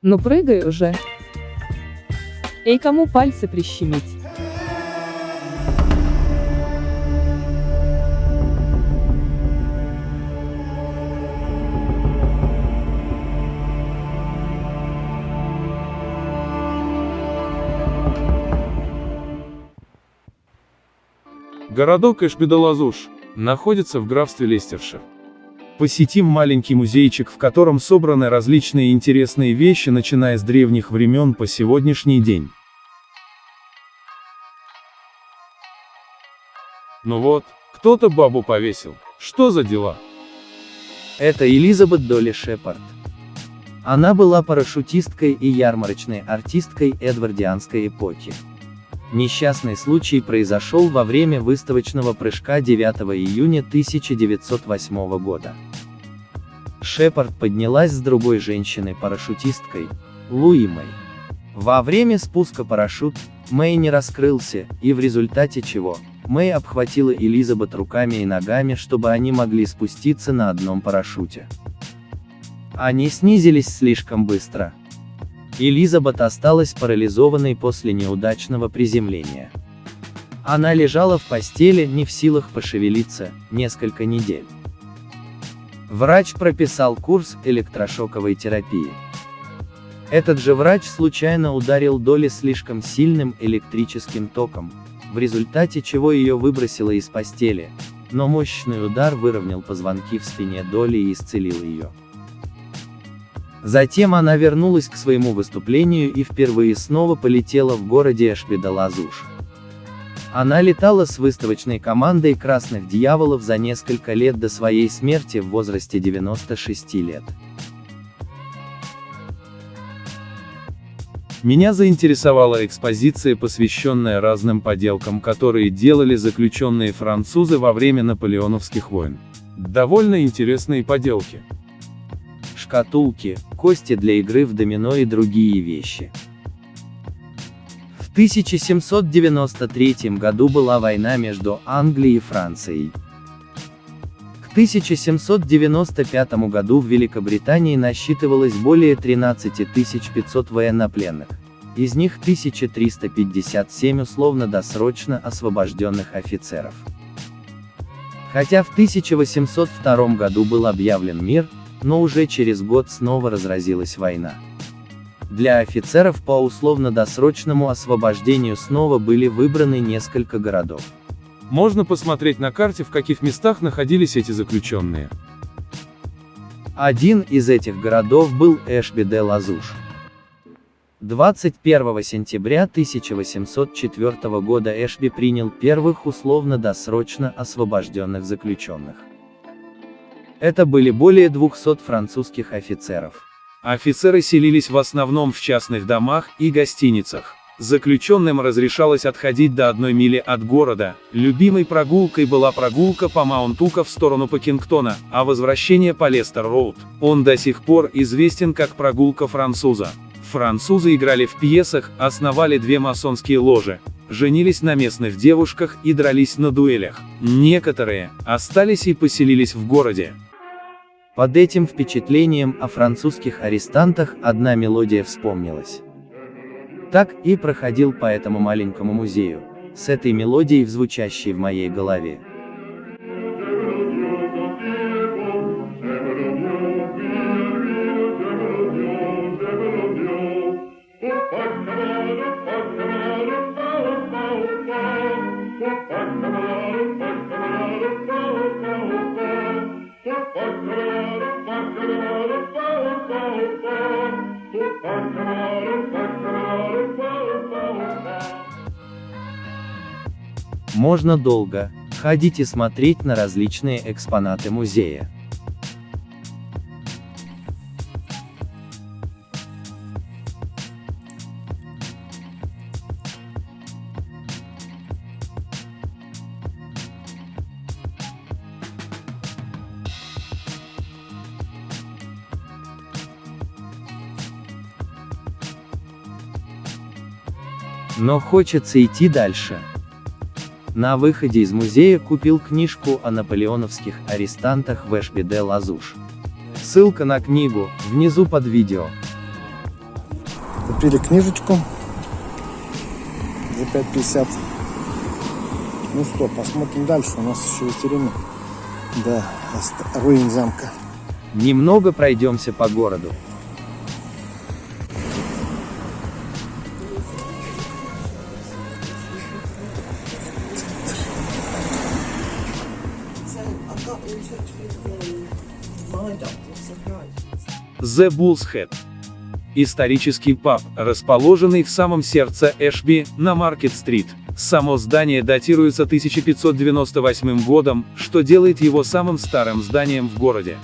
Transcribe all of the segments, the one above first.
Ну прыгай уже. Эй, кому пальцы прищемить? Городок Эшбедалазуш находится в графстве Лестершир. Посетим маленький музейчик, в котором собраны различные интересные вещи, начиная с древних времен по сегодняшний день. Ну вот, кто-то бабу повесил. Что за дела? Это Элизабет Долли Шепард. Она была парашютисткой и ярмарочной артисткой эдвардианской эпохи. Несчастный случай произошел во время выставочного прыжка 9 июня 1908 года. Шепард поднялась с другой женщиной-парашютисткой, Луи Мэй. Во время спуска парашют, Мэй не раскрылся, и в результате чего, Мэй обхватила Элизабет руками и ногами, чтобы они могли спуститься на одном парашюте. Они снизились слишком быстро, Элизабет осталась парализованной после неудачного приземления. Она лежала в постели, не в силах пошевелиться, несколько недель. Врач прописал курс электрошоковой терапии. Этот же врач случайно ударил Доли слишком сильным электрическим током, в результате чего ее выбросило из постели, но мощный удар выровнял позвонки в спине Доли и исцелил ее. Затем она вернулась к своему выступлению и впервые снова полетела в городе Эшбеда-Лазуш. Она летала с выставочной командой «Красных дьяволов» за несколько лет до своей смерти в возрасте 96 лет. Меня заинтересовала экспозиция, посвященная разным поделкам, которые делали заключенные французы во время наполеоновских войн. Довольно интересные поделки шкатулки, кости для игры в домино и другие вещи. В 1793 году была война между Англией и Францией. К 1795 году в Великобритании насчитывалось более 13 500 военнопленных, из них 1357 условно-досрочно освобожденных офицеров. Хотя в 1802 году был объявлен мир, но уже через год снова разразилась война. Для офицеров по условно-досрочному освобождению снова были выбраны несколько городов. Можно посмотреть на карте, в каких местах находились эти заключенные. Один из этих городов был Эшби-де-Лазуш. 21 сентября 1804 года Эшби принял первых условно-досрочно освобожденных заключенных. Это были более 200 французских офицеров. Офицеры селились в основном в частных домах и гостиницах. Заключенным разрешалось отходить до одной мили от города, любимой прогулкой была прогулка по Маунтука в сторону Пакингтона, а возвращение по Лестер-Роуд. Он до сих пор известен как прогулка француза. Французы играли в пьесах, основали две масонские ложи, женились на местных девушках и дрались на дуэлях. Некоторые остались и поселились в городе. Под этим впечатлением о французских арестантах одна мелодия вспомнилась. Так и проходил по этому маленькому музею, с этой мелодией, звучащей в моей голове. Можно долго ходить и смотреть на различные экспонаты музея. Но хочется идти дальше. На выходе из музея купил книжку о наполеоновских арестантах в Эшби де Лазуш. Ссылка на книгу, внизу под видео. Купили книжечку за 5,50. Ну что, посмотрим дальше. У нас еще есть время до руин замка. Немного пройдемся по городу. The Bull's Head. Исторический паб, расположенный в самом сердце Эшби, на Маркет-стрит. Само здание датируется 1598 годом, что делает его самым старым зданием в городе.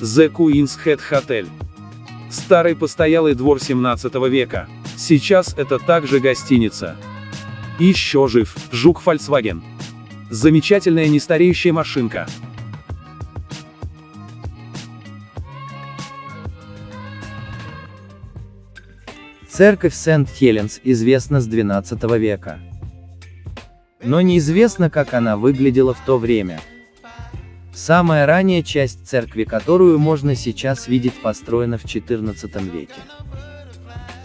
The Queen's Head Hotel. Старый постоялый двор 17 века. Сейчас это также гостиница. Еще жив, жук Volkswagen. Замечательная нестареющая машинка. Церковь Сент-Хеленс известна с XII века. Но неизвестно, как она выглядела в то время. Самая ранняя часть церкви, которую можно сейчас видеть, построена в XIV веке.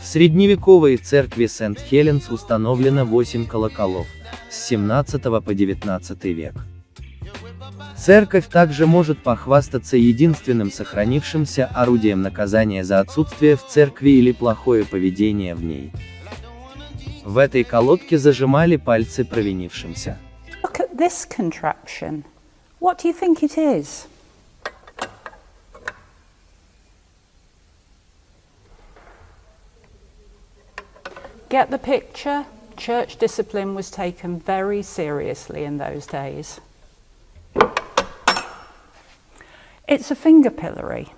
В средневековой церкви Сент-Хеленс установлено 8 колоколов, с 17 по 19 век. Церковь также может похвастаться единственным сохранившимся орудием наказания за отсутствие в церкви или плохое поведение в ней. В этой колодке зажимали пальцы провинившимся. Look at this contraption. What do you think it is? Get the picture? Church discipline was taken very seriously in those days. It's a finger pillory.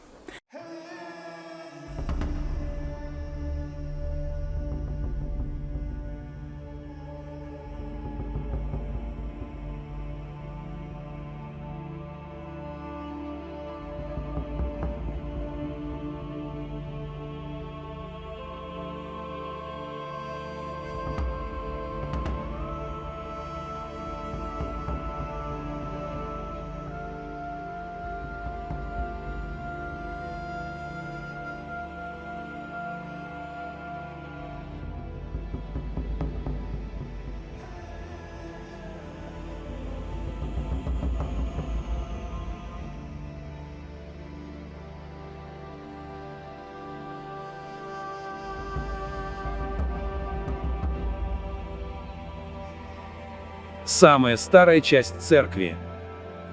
Самая старая часть церкви.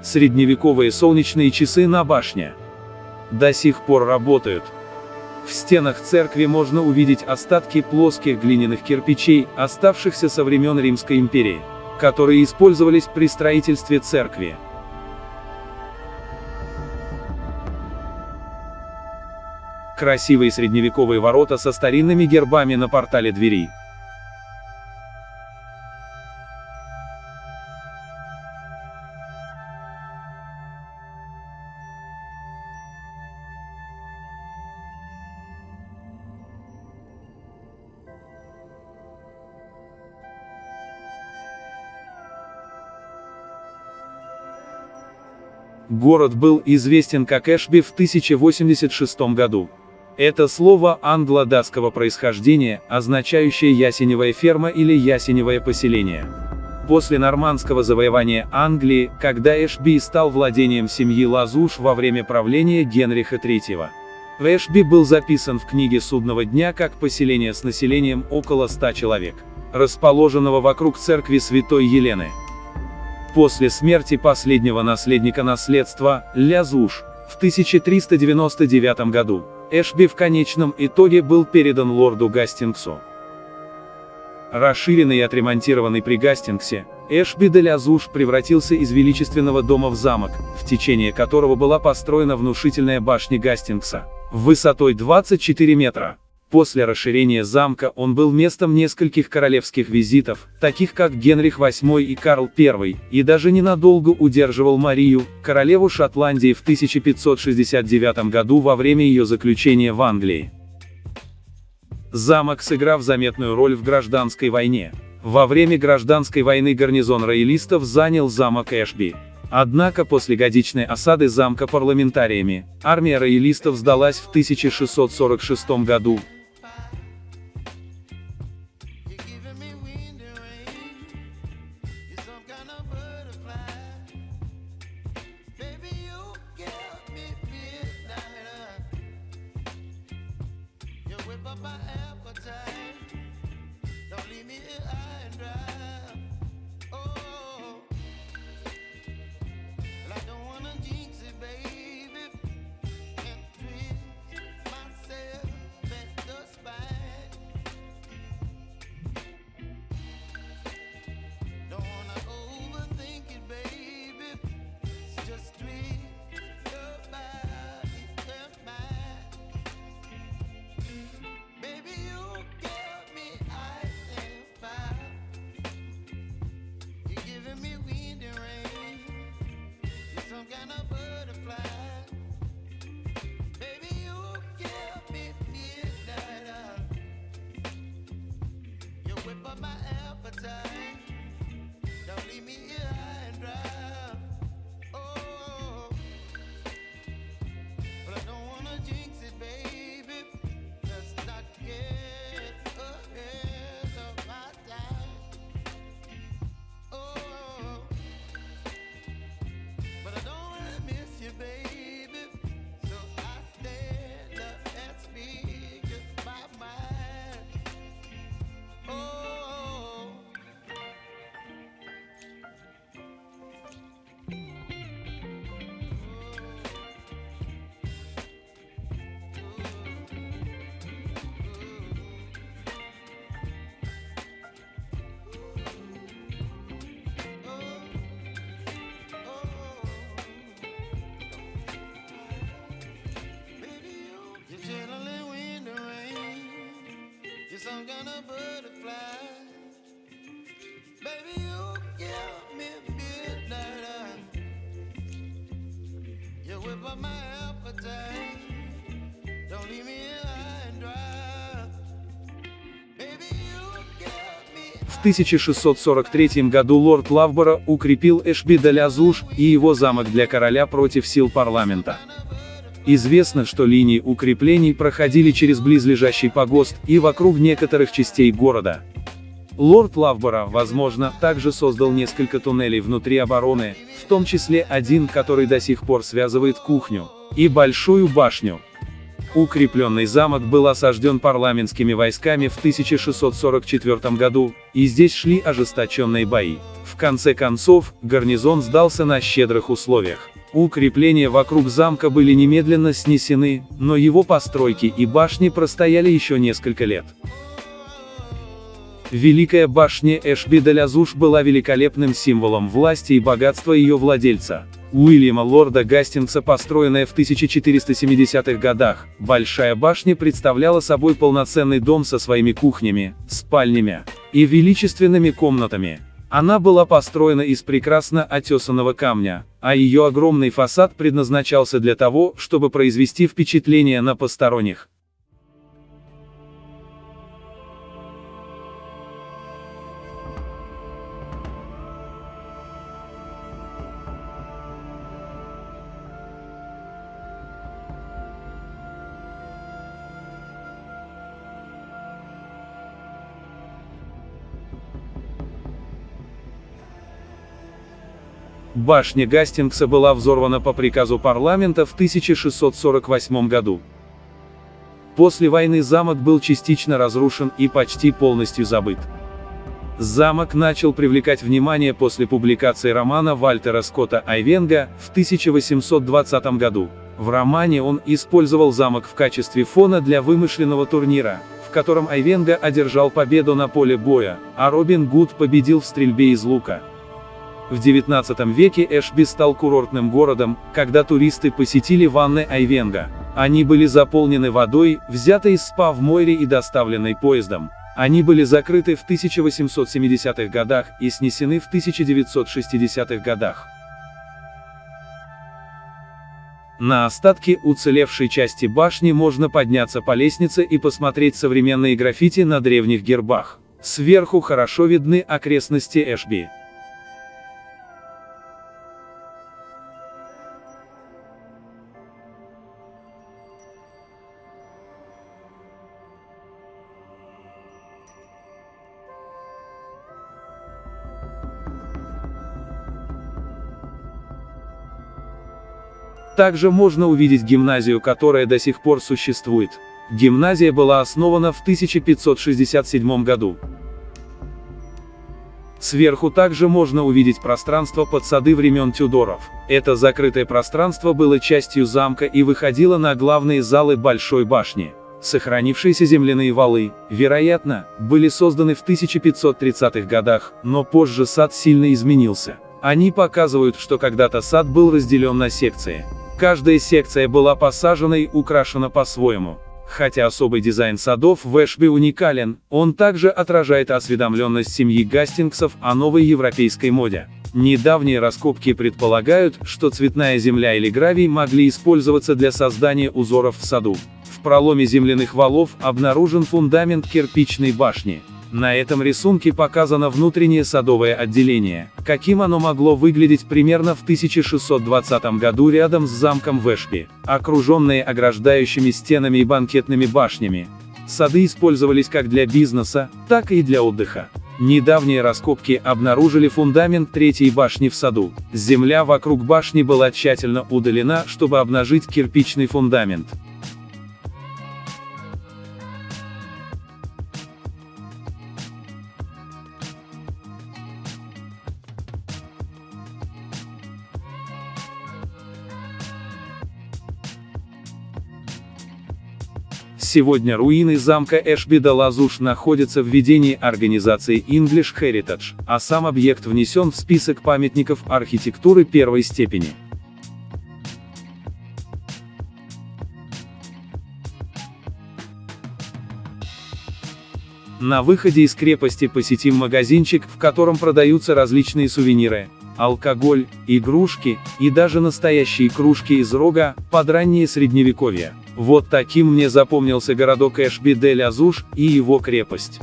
Средневековые солнечные часы на башне. До сих пор работают. В стенах церкви можно увидеть остатки плоских глиняных кирпичей, оставшихся со времен Римской империи, которые использовались при строительстве церкви. Красивые средневековые ворота со старинными гербами на портале двери. Город был известен как Эшби в 1086 году. Это слово англо-датского происхождения, означающее ясеневая ферма или ясеневое поселение. После нормандского завоевания Англии, когда Эшби стал владением семьи Лазуш во время правления Генриха III. Эшби был записан в книге Судного дня как поселение с населением около 100 человек, расположенного вокруг церкви Святой Елены. После смерти последнего наследника наследства, Лязуш, в 1399 году, Эшби в конечном итоге был передан лорду Гастингсу. Расширенный и отремонтированный при Гастингсе, Эшби де Лязуш превратился из величественного дома в замок, в течение которого была построена внушительная башня Гастингса, высотой 24 метра. После расширения замка он был местом нескольких королевских визитов, таких как Генрих VIII и Карл I, и даже ненадолго удерживал Марию, королеву Шотландии в 1569 году во время ее заключения в Англии. Замок сыграв заметную роль в гражданской войне. Во время гражданской войны гарнизон роялистов занял замок Эшби. Однако после годичной осады замка парламентариями, армия роялистов сдалась в 1646 году, 1643 году лорд Лавборо укрепил Эшби де Лязуш и его замок для короля против сил парламента. Известно, что линии укреплений проходили через близлежащий погост и вокруг некоторых частей города. Лорд Лавбора, возможно, также создал несколько туннелей внутри обороны, в том числе один, который до сих пор связывает кухню и большую башню. Укрепленный замок был осажден парламентскими войсками в 1644 году, и здесь шли ожесточенные бои. В конце концов, гарнизон сдался на щедрых условиях. Укрепления вокруг замка были немедленно снесены, но его постройки и башни простояли еще несколько лет. Великая башня Эшби-де-Лязуш была великолепным символом власти и богатства ее владельца. Уильяма Лорда Гастингса, построенная в 1470-х годах, Большая башня представляла собой полноценный дом со своими кухнями, спальнями и величественными комнатами, она была построена из прекрасно отесанного камня, а ее огромный фасад предназначался для того, чтобы произвести впечатление на посторонних. Башня Гастингса была взорвана по приказу парламента в 1648 году. После войны замок был частично разрушен и почти полностью забыт. Замок начал привлекать внимание после публикации романа Вальтера Скотта Айвенга в 1820 году. В романе он использовал замок в качестве фона для вымышленного турнира, в котором Айвенга одержал победу на поле боя, а Робин Гуд победил в стрельбе из лука. В XIX веке Эшби стал курортным городом, когда туристы посетили ванны Айвенга. Они были заполнены водой, взятой из СПА в море и доставленной поездом. Они были закрыты в 1870-х годах и снесены в 1960-х годах. На остатки уцелевшей части башни можно подняться по лестнице и посмотреть современные граффити на древних гербах. Сверху хорошо видны окрестности Эшби. Также можно увидеть гимназию, которая до сих пор существует. Гимназия была основана в 1567 году. Сверху также можно увидеть пространство под сады времен Тюдоров. Это закрытое пространство было частью замка и выходило на главные залы Большой башни. Сохранившиеся земляные валы, вероятно, были созданы в 1530-х годах, но позже сад сильно изменился. Они показывают, что когда-то сад был разделен на секции. Каждая секция была посажена и украшена по-своему. Хотя особый дизайн садов в Эшби уникален, он также отражает осведомленность семьи Гастингсов о новой европейской моде. Недавние раскопки предполагают, что цветная земля или гравий могли использоваться для создания узоров в саду. В проломе земляных валов обнаружен фундамент кирпичной башни. На этом рисунке показано внутреннее садовое отделение, каким оно могло выглядеть примерно в 1620 году рядом с замком Вешпи, окруженные ограждающими стенами и банкетными башнями. Сады использовались как для бизнеса, так и для отдыха. Недавние раскопки обнаружили фундамент третьей башни в саду. Земля вокруг башни была тщательно удалена, чтобы обнажить кирпичный фундамент. Сегодня руины замка Эшби-де-Лазуш находятся в ведении организации English Heritage, а сам объект внесен в список памятников архитектуры первой степени. На выходе из крепости посетим магазинчик, в котором продаются различные сувениры, алкоголь, игрушки, и даже настоящие кружки из рога, под раннее средневековье. Вот таким мне запомнился городок Эшби-дель-Азуш и его крепость.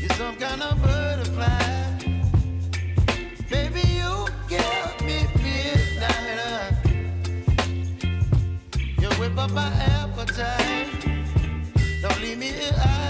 You're some kind of butterfly. Baby, you me. You whip up my appetite. Don't leave me here.